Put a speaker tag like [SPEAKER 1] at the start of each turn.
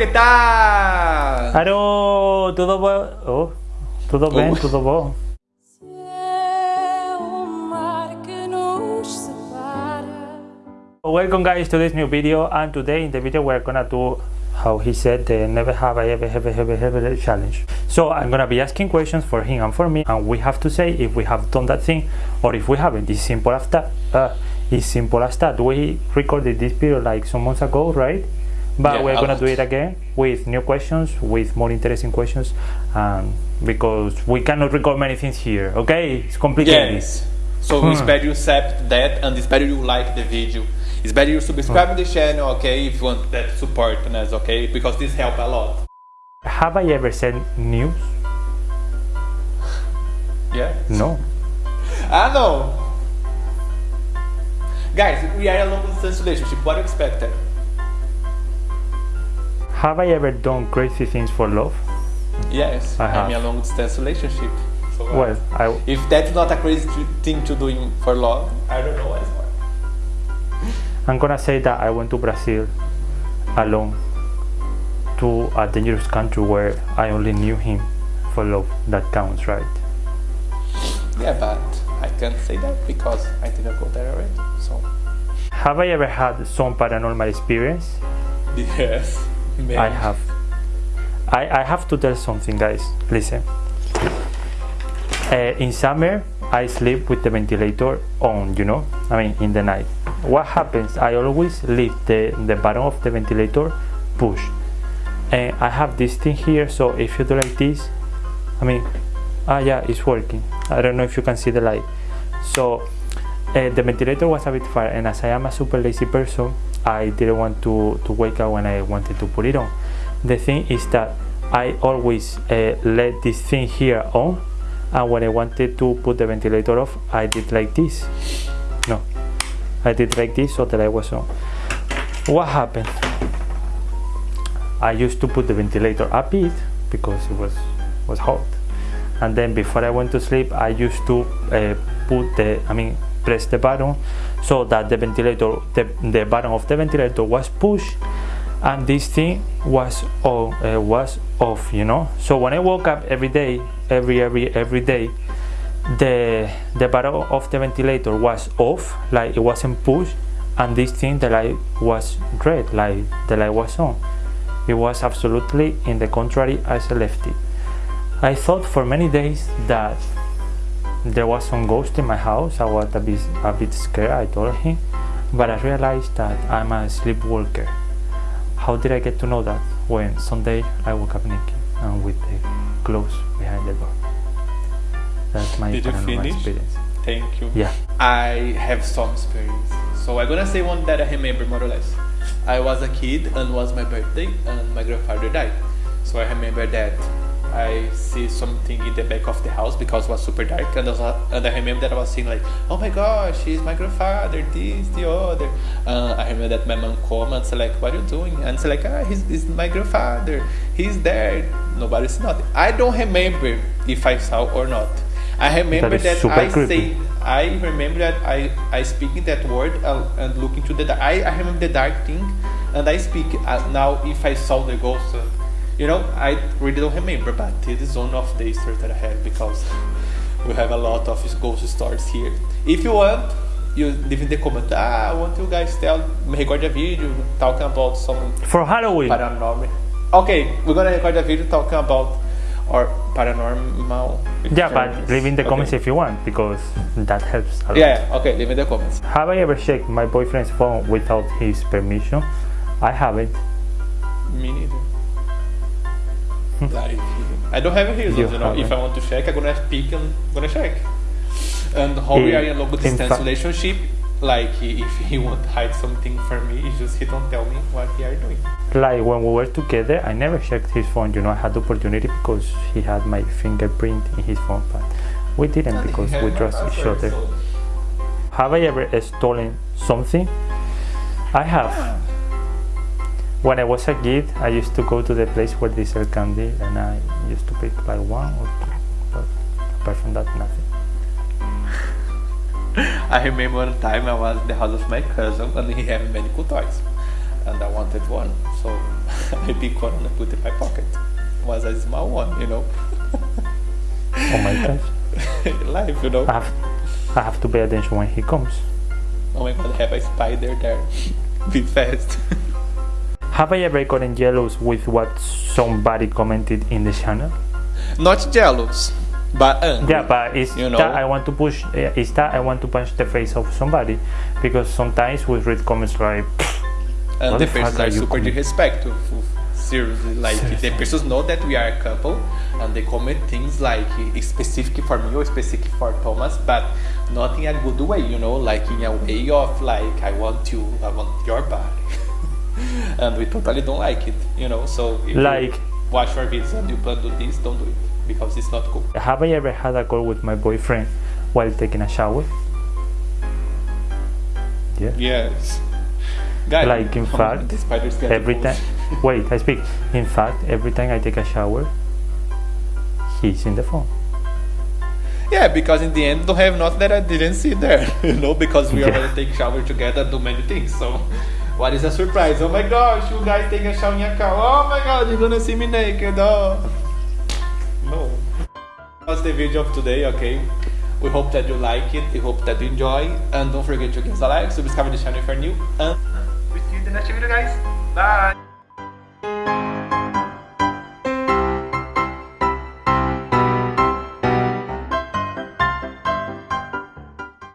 [SPEAKER 1] que tal?
[SPEAKER 2] Tudo bom? Oh, tudo bem,
[SPEAKER 1] Oh.
[SPEAKER 2] tudo bom?
[SPEAKER 3] É o mar que nos separa.
[SPEAKER 2] Welcome guys to this new video and today in the video we're gonna do how he said the never have I ever ever ever ever challenge. So I'm gonna be asking questions for him and for me and we have to say if we have done that thing or if we haven't. It's simple as that. Uh, it's simple as that. We recorded this video like some months ago, right? But
[SPEAKER 1] Yeah,
[SPEAKER 2] we're gonna do it again with new questions, with more interesting questions, um, because we cannot record many things here. Okay, it's complicated.
[SPEAKER 1] Yes. So
[SPEAKER 2] Hmm.
[SPEAKER 1] espero you accept that and espero you like the video. Espero you subscribe to the channel, okay? If you want that support us, okay? Because this help a lot.
[SPEAKER 2] Have I ever said news?
[SPEAKER 1] Yeah.
[SPEAKER 2] No.
[SPEAKER 1] i know Guys, we are a long distance relationship. What do you expect?
[SPEAKER 2] Have I ever done crazy things for love?
[SPEAKER 1] Yes,
[SPEAKER 2] I
[SPEAKER 1] I'm in a long distance relationship. So, uh,
[SPEAKER 2] Well, I
[SPEAKER 1] if that's not a crazy thing to doing for love, I don't know what it's for.
[SPEAKER 2] I'm gonna say that I went to Brazil alone to a dangerous country where I only knew him for love. That counts, right?
[SPEAKER 1] Yeah, but I can't say that because I didn't go there already. So
[SPEAKER 2] Have I ever had some paranormal experience?
[SPEAKER 1] yes,
[SPEAKER 2] I have. I, I have to tell something, guys. Listen. Uh, in summer, I sleep with the ventilator on, you know, I mean, in the night. What happens? I always leave the, the button of the ventilator pushed. And I have this thing here, so if you do like this, I mean, ah, yeah, it's working. I don't know if you can see the light. So, uh, the ventilator was a bit far, and as I am a super lazy person, I didn't want to, to wake up when I wanted to put it on. The thing is that I always uh, let this thing here on, and when I wanted to put the ventilator off, I did like this. No, I did like this so that light was on. What happened? I used to put the ventilator a bit because it was was hot, and then before I went to sleep, I used to uh, put the I mean press the button so that the ventilator the, the button of the ventilator was pushed. And this thing was on uh, was off you know? So when i woke up every day every every every day the the button of the ventilator was off like it wasn't pushed. And this thing the light was red like the light was on. It was absolutely in the contrary as i left it. I thought for many days that there was some ghost in my house. I was a bit, a bit scared, I told him, but I realized that I'm a sleepwalker. How did I get to know that? When Sunday I woke up naked and with the clothes behind the door. That's my
[SPEAKER 1] Did you finish?
[SPEAKER 2] experience.
[SPEAKER 1] Thank you.
[SPEAKER 2] Yeah.
[SPEAKER 1] I have some experience. So I'm gonna say one that I remember more or less. I was a kid and was my birthday and my grandfather died. So I remember that I see something in the back of the house because it was super dark and and I remember that I was seeing like, oh my gosh, he's my grandfather, this, the other. Uh, I remember that my mom came and said like, what are you doing? And said like, ah, he's, he's my grandfather, he's there. Nobody's not. I don't remember if I saw or not. I remember
[SPEAKER 2] is
[SPEAKER 1] that, I
[SPEAKER 2] creepy.
[SPEAKER 1] say I remember that I, I speak in that word uh, and look into the dark. I, I remember the dark thing and I speak uh, now if I saw the ghost. Uh, you know, I really don't remember, but it is one of the stories that I have because we have a lot of ghost stories here. If you want, you leave in the comment. Ah, I want you guys tell me record a video talking about some
[SPEAKER 2] For Halloween,
[SPEAKER 1] paranormal. Okay, we're gonna record a video talking about our paranormal.
[SPEAKER 2] yeah, but leave in the
[SPEAKER 1] Okay.
[SPEAKER 2] comments if you want because that helps a lot.
[SPEAKER 1] Yeah, okay, leave in the comments.
[SPEAKER 2] Have I ever checked my boyfriend's phone without his permission? I haven't.
[SPEAKER 1] Me neither. Like, I don't have a reason,
[SPEAKER 2] You
[SPEAKER 1] you, know. If. I want to check, I'm gonna pick and I'm gonna check. And how mm.
[SPEAKER 2] we
[SPEAKER 1] are in a long distance relationship, like if he want to hide something from me, it's just he don't tell me what he are doing.
[SPEAKER 2] like when we were together i never checked his phone you know i had the opportunity because he had my fingerprint in his phone but we didn't because we trust each other
[SPEAKER 1] so-
[SPEAKER 2] have i ever stolen something i have ah. When i was a kid i used to go to the place where they sell candy and i used to pick like one or two but apart from that nothing
[SPEAKER 1] I remember one time I was at the house of my cousin and he had many cool toys. And I wanted one. So I pick one and I put it in my pocket. It was a small one, you know.
[SPEAKER 2] Oh my gosh.
[SPEAKER 1] Life, you know.
[SPEAKER 2] I have, I have to pay attention when he comes.
[SPEAKER 1] Oh my god, have a spider there. Be fast.
[SPEAKER 2] Have I ever gotten jealous with what somebody commented in the channel?
[SPEAKER 1] Not jealous, but angry.
[SPEAKER 2] Yeah, but it's
[SPEAKER 1] You know?
[SPEAKER 2] that I want to push. eh, It's that I want to punch the face of somebody because sometimes we read comments like,
[SPEAKER 1] and the persons
[SPEAKER 2] are
[SPEAKER 1] are super disrespectful. Seriously, like the persons know that we are a couple, and they comment things like it's specific for me or specific for Thomas, but not in a good way, you know, like in a way of like I want you, I want your body, and we totally don't like it, you know. So if you
[SPEAKER 2] Like-
[SPEAKER 1] watch our videos and you plan to do this, don't do it because it's not cool.
[SPEAKER 2] have I ever had a call with my boyfriend while taking a shower? Yeah.
[SPEAKER 1] Yes. Guys,
[SPEAKER 2] Like, in fact,
[SPEAKER 1] many spiders get
[SPEAKER 2] Every time, wait, I speak. In fact, every time I take a shower, he's in the phone.
[SPEAKER 1] Yeah, because in the end, don't have nothing that I didn't see there, you know, because we
[SPEAKER 2] Yeah.
[SPEAKER 1] already take shower together, do many things. So, what is a surprise? Oh my gosh, you guys take a shower in your car. Oh my god, you're gonna see me naked. Oh. No. That's the video of today, okay? We hope that you like it, we hope that you enjoy, and don't forget to give us a like, subscribe to the channel if you're new, and we see you in the next video, guys. Bye!